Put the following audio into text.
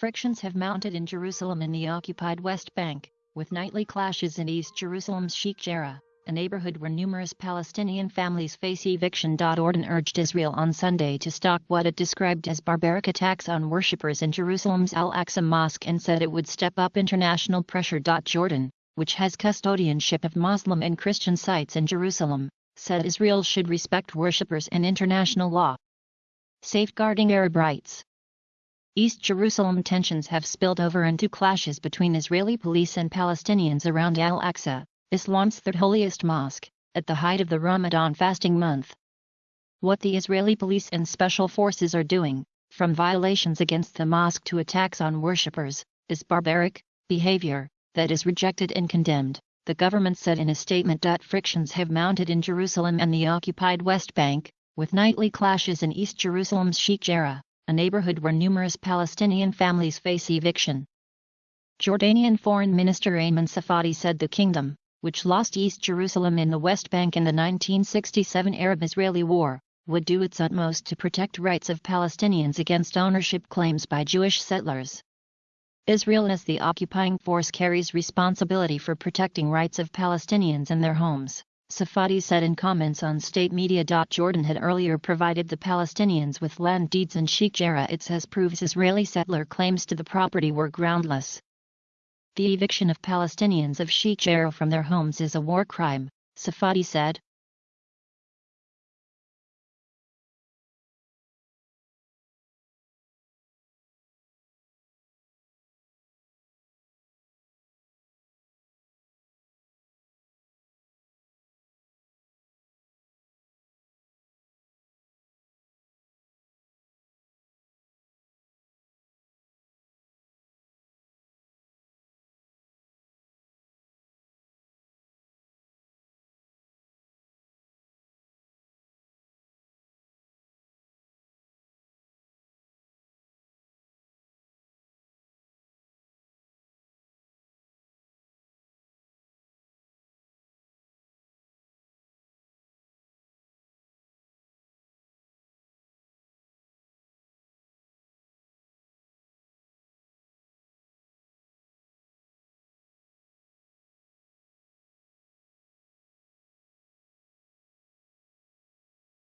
Frictions have mounted in Jerusalem and the occupied West Bank, with nightly clashes in East Jerusalem's Sheikh Jarrah, a neighborhood where numerous Palestinian families face eviction. Jordan urged Israel on Sunday to stop what it described as barbaric attacks on worshippers in Jerusalem's Al-Aqsa Mosque and said it would step up international pressure. Jordan, which has custodianship of Muslim and Christian sites in Jerusalem, said Israel should respect worshippers and international law. Safeguarding Arab rights East Jerusalem tensions have spilled over into clashes between Israeli police and Palestinians around Al-Aqsa, Islam's third holiest mosque, at the height of the Ramadan fasting month. What the Israeli police and special forces are doing, from violations against the mosque to attacks on worshippers, is barbaric behavior that is rejected and condemned, the government said in a statement. Frictions have mounted in Jerusalem and the occupied West Bank, with nightly clashes in East Jerusalem's Sheikh Jarrah a neighborhood where numerous Palestinian families face eviction. Jordanian Foreign Minister Ayman Safadi said the kingdom, which lost East Jerusalem in the West Bank in the 1967 Arab-Israeli War, would do its utmost to protect rights of Palestinians against ownership claims by Jewish settlers. Israel as the occupying force carries responsibility for protecting rights of Palestinians and their homes. Safadi said in comments on state media. Jordan had earlier provided the Palestinians with land deeds in Sheikh Jarrah it says proves Israeli settler claims to the property were groundless. The eviction of Palestinians of Sheikh Jarrah from their homes is a war crime, Safadi said,